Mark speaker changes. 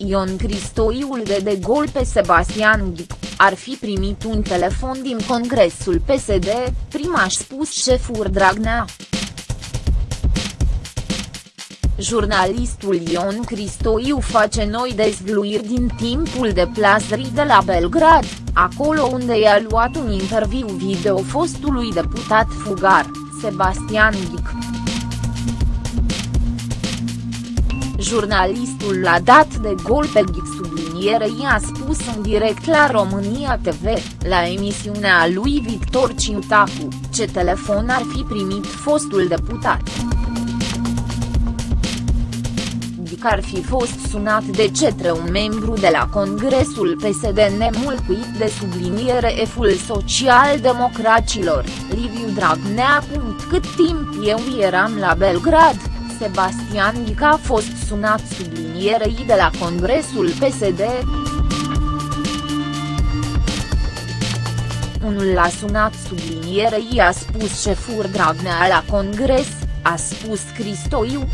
Speaker 1: Ion Cristoiul de de gol pe Sebastian Ghic, ar fi primit un telefon din congresul PSD, prima a spus șeful Dragnea. Jurnalistul Ion Cristoiu face noi dezvluiri din timpul deplasării de la Belgrad, acolo unde i-a luat un interviu video fostului deputat fugar, Sebastian Ghic. Jurnalistul l-a dat de gol pe Ghic sublinierei a spus în direct la România TV, la emisiunea lui Victor Ciutacu, ce telefon ar fi primit fostul deputat că ar fi fost sunat de cetre un membru de la Congresul PSD nemulțumit de subliniere eful social-democracilor, Liviu Dragnea. Cât timp eu eram la Belgrad, Sebastian Ghica a fost sunat sublinierei de la Congresul PSD. Unul l-a sunat sublinierei a spus șefur Dragnea la Congres, a spus Cristoiu.